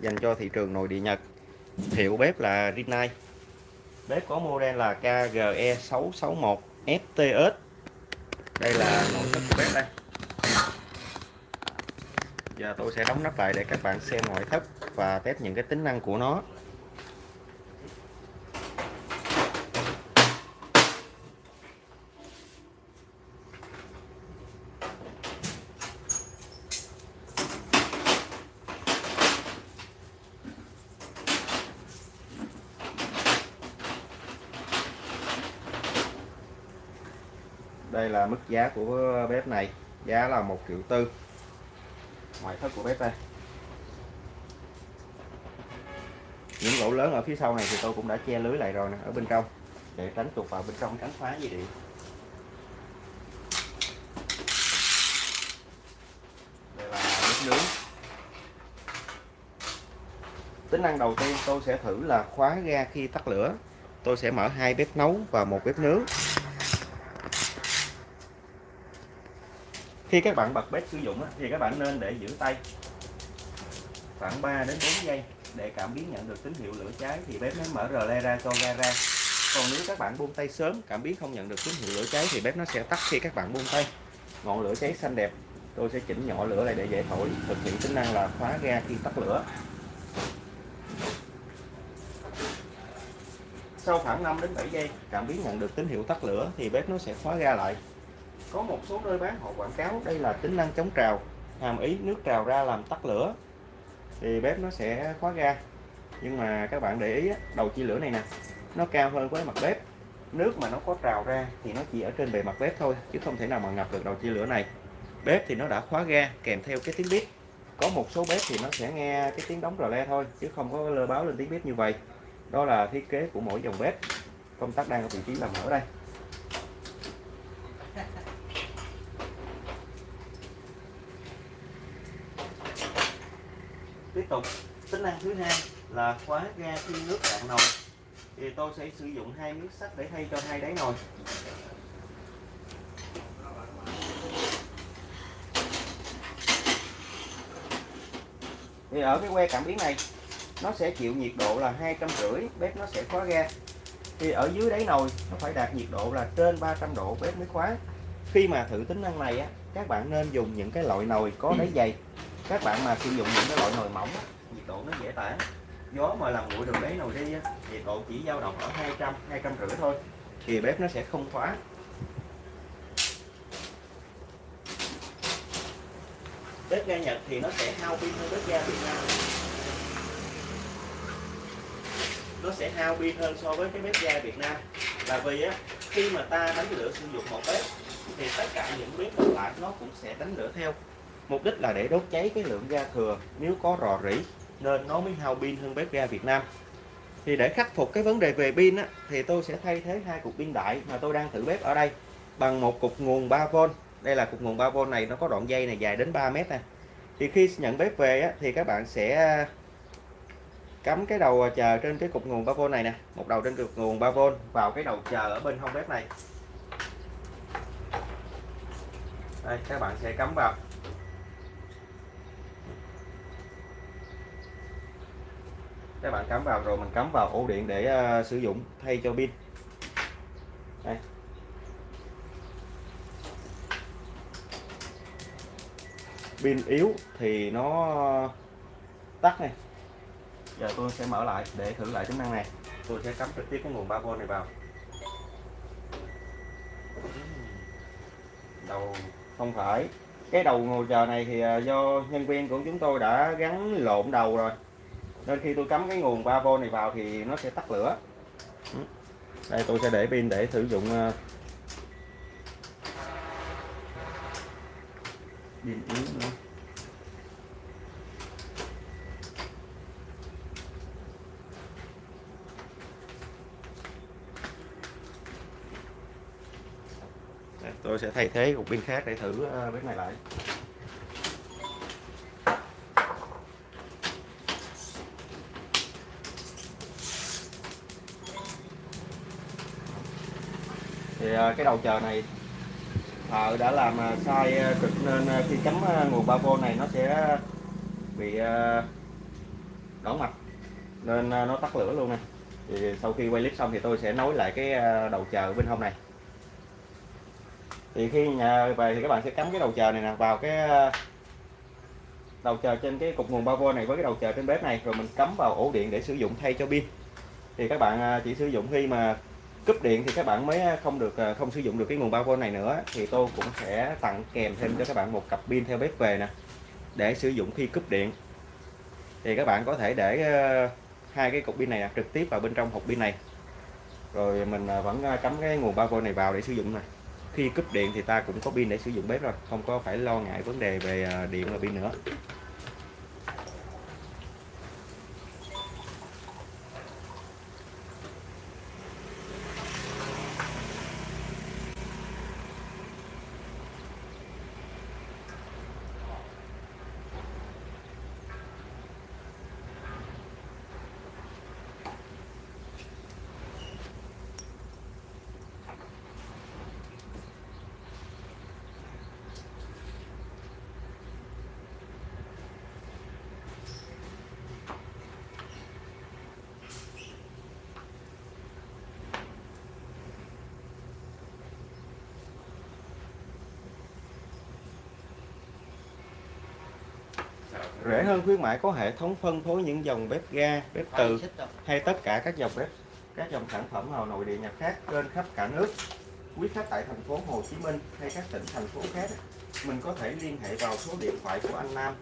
dành cho thị trường nội địa Nhật. Hiệu bếp là Rinnai. Bếp có model là KGE 661 FTS đây là nội thất của bếp đây. Giờ tôi sẽ đóng nắp lại để các bạn xem ngoại thất và test những cái tính năng của nó. Đây là mức giá của bếp này. Giá là một triệu tư. Ngoại thất của bếp đây. Những lỗ lớn ở phía sau này thì tôi cũng đã che lưới lại rồi nè ở bên trong. Để tránh tụt vào bên trong tránh phá dây điện. Đây là bếp nướng. Tính năng đầu tiên tôi sẽ thử là khóa ga khi tắt lửa. Tôi sẽ mở hai bếp nấu và một bếp nướng khi các bạn bật bếp sử dụng thì các bạn nên để giữ tay khoảng 3 đến 4 giây để cảm biến nhận được tín hiệu lửa cháy. Thì bếp nó mở rờ le ra cho ga ra. Còn nếu các bạn buông tay sớm, cảm biến không nhận được tín hiệu lửa cháy thì bếp nó sẽ tắt khi các bạn buông tay. Ngọn lửa cháy xanh đẹp. Tôi sẽ chỉnh nhỏ lửa lại để dễ thổi, thực hiện tính năng là khóa ga khi tắt lửa. Sau khoảng 5 đến 7 giây, cảm biến nhận được tín hiệu tắt lửa thì bếp nó sẽ khóa ga lại có một số nơi bán, họ quảng cáo đây là tính năng chống trào, hàm ý nước trào ra làm tắt lửa. Thì bếp nó sẽ khóa ga. Nhưng mà các bạn để ý đầu chia lửa này nè, nó cao hơn với mặt bếp. Nước mà nó có trào ra thì nó chỉ ở trên bề mặt bếp thôi, chứ không thể nào mà ngập được đầu chia lửa này. Bếp thì nó đã khóa ga, kèm theo cái tiếng bếp có một số bếp thì nó sẽ nghe cái tiếng đóng rò le thôi, chứ không có lơ báo lên tiếng bếp như vậy. Đó là thiết kế của mỗi dòng bếp. Công tắc đang ở vị trí là mở đây. Tiếp tục. Tính năng thứ hai là khóa ga khi nước cạn nồi. Thì tôi sẽ sử dụng hai miếng sắt để thay cho hai đáy nồi. Thì ở cái que cảm biến này, nó sẽ chịu nhiệt độ là hai trăm rưỡi, bếp nó sẽ khóa ga. Thì ở dưới đáy nồi, nó phải đạt nhiệt độ là trên 300 độ bếp mới khóa. Khi mà thử tính năng này á, các bạn nên dùng những cái loại nồi có đáy dày các bạn mà sử dụng những cái loại nồi mỏng nhiệt độ nó dễ tản. Gió mà làm nguội được lấy nồi đi nhiệt độ chỉ dao động ở 200 200 rưỡi thôi, thì bếp nó sẽ không khóa. Bếp ga Nhật thì nó sẽ hao pin hơn bếp ga Việt Nam. Nó sẽ hao pin hơn so với cái bếp ga Việt Nam. Là vì á, khi mà ta đánh lửa sử dụng một bếp, thì tất cả những bếp còn lại nó cũng sẽ đánh lửa theo mục đích là để đốt cháy cái lượng ga thừa nếu có rò rỉ nên nó mới hao pin hơn bếp ga Việt Nam. Thì để khắc phục cái vấn đề về pin á, thì tôi sẽ thay thế hai cục pin đại mà tôi đang thử bếp ở đây bằng một cục nguồn 3V đây là cục nguồn 3V này nó có đoạn dây này dài đến 3 mét này thì khi nhận bếp về á, thì các bạn sẽ cắm cái đầu chờ trên cái cục nguồn 3V này nè. Một đầu trên cục nguồn 3V vào cái đầu chờ ở bên hông bếp này. Đây các bạn sẽ cắm vào. Các bạn cắm vào rồi mình cắm vào ổ điện để uh, sử dụng thay cho pin. Đây. Pin yếu thì nó tắt này. Giờ tôi sẽ mở lại để thử lại tính năng này. Tôi sẽ cắm trực tiếp cái nguồn 3V này vào. Đầu không phải. Cái đầu ngồi chờ này thì ờ, do nhân viên của chúng tôi đã gắn lộn đầu rồi nên khi tôi cắm cái nguồn 3V này vào thì nó sẽ tắt lửa. Đây, tôi sẽ để pin để sử dụng ờ, điện pin yếu nữa tôi sẽ thay thế cục pin khác để thử ờ, bếp này lại. Thì à, cái đầu chờ này thợ đã làm à, sai cực nên khi cắm nguồn 3V này nó sẽ bị đỏ mặt nên nó tắt lửa luôn nè. Thì sau khi quay clip xong thì tôi sẽ nối lại cái đầu chờ bên hông này. Thì khi nhà về thì các bạn sẽ cắm cái đầu chờ này nè vào cái đầu chờ trên cái cục nguồn 3V này với cái đầu chờ trên bếp này, rồi mình cắm vào ổ điện để sử dụng thay cho pin. Thì các bạn chỉ sử dụng khi mà cúp điện thì các bạn mới à, không được à, không sử dụng được cái nguồn 3V này nữa. Thì tôi cũng sẽ tặng kèm thêm cho các bạn một cặp pin theo bếp về nè, để sử dụng khi cúp điện. Thì các bạn có thể để à, hai cái cục pin này trực tiếp vào bên trong hộp pin này. Rồi mình vẫn cắm cái nguồn 3V này vào để sử dụng này khi cúp điện thì ta cũng có pin để sử dụng bếp rồi, không có phải lo ngại vấn đề về điện và pin nữa. Rẻ hơn khuyến mãi có hệ thống phân phối những dòng bếp ga, bếp từ hay tất cả các dòng bếp, các dòng sản phẩm nào nội địa nhập khác trên khắp cả nước. Quý khách tại thành phố Hồ Chí Minh hay các tỉnh thành phố khác, mình có thể liên hệ vào số điện thoại của anh Nam.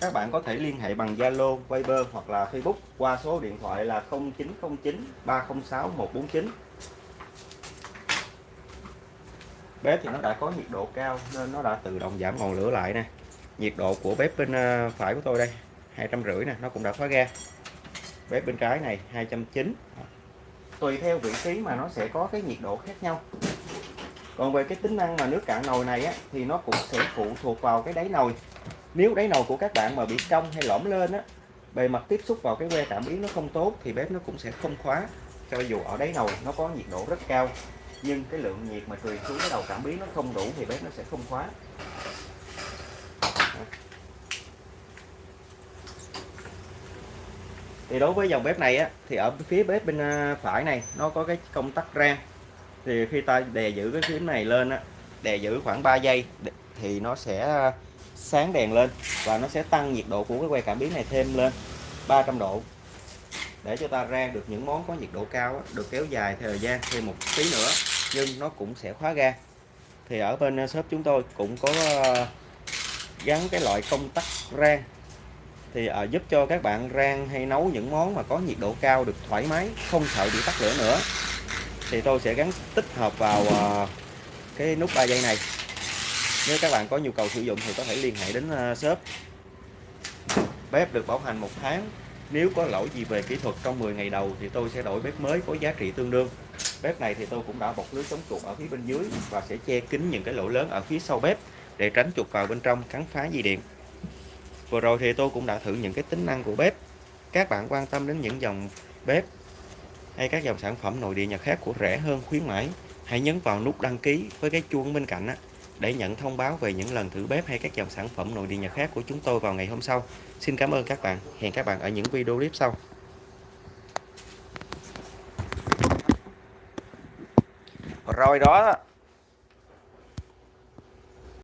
Các bạn có thể liên hệ bằng Zalo, Viber hoặc là Facebook qua số điện thoại là 0909 306 149. Bếp thì nó đã có nhiệt độ cao nên nó đã tự động giảm ngọn lửa lại nè nhiệt độ của bếp bên à, phải của tôi đây hai trăm rưỡi nè nó cũng đã khóa ga bếp bên trái này 290 tùy theo vị trí mà nó sẽ có cái nhiệt độ khác nhau. Còn về cái tính năng mà nước cạn nồi này á, thì nó cũng sẽ phụ thuộc vào cái đáy nồi. Nếu đáy nồi của các bạn mà bị cong hay lõm lên á bề mặt tiếp xúc vào cái que cảm biến nó không tốt thì bếp nó cũng sẽ không khóa. Cho dù ở đáy nồi nó có nhiệt độ rất cao nhưng cái lượng nhiệt mà truyền xuống cái đầu cảm biến nó không đủ thì bếp nó sẽ không khóa. Thì đối với dòng bếp này á thì ở phía bếp bên à, phải này nó có cái công tắc rang. Thì khi ta đè giữ cái phím này lên á đè giữ khoảng 3 giây thì nó sẽ à, sáng đèn lên và nó sẽ tăng nhiệt độ của cái que cảm biến này thêm lên 300 độ. Để cho ta rang được những món có nhiệt độ cao á, được kéo dài thời gian thêm một tí nữa nhưng nó cũng sẽ khóa ga. Thì ở bên à, shop chúng tôi cũng có gắn cái loại công tắc rang thì à, giúp cho các bạn rang hay nấu những món mà có nhiệt độ cao được thoải mái không sợ bị tắt lửa nữa. Thì tôi sẽ gắn tích hợp vào à, cái nút 3 giây này. Nếu các bạn có nhu cầu sử dụng thì có thể liên hệ đến à, shop. Bếp được bảo hành một tháng nếu có lỗi gì về kỹ thuật trong 10 ngày đầu thì tôi sẽ đổi bếp mới có giá trị tương đương. Bếp này thì tôi cũng đã bọc lưới chống chuột ở phía bên dưới và sẽ che kín những cái lỗ lớn ở phía sau bếp để tránh chuột vào bên trong cắn phá dây điện. Vừa rồi thì tôi cũng đã thử những cái tính năng của bếp. Các bạn quan tâm đến những dòng bếp hay các dòng sản phẩm nội địa nhật khác của rẻ hơn khuyến mãi, hãy nhấn vào nút đăng ký với cái chuông bên cạnh á, để nhận thông báo về những lần thử bếp hay các dòng sản phẩm nội địa nhật khác của chúng tôi vào ngày hôm sau. Xin cảm ơn các bạn. Hẹn các bạn ở những video clip sau. Rồi đó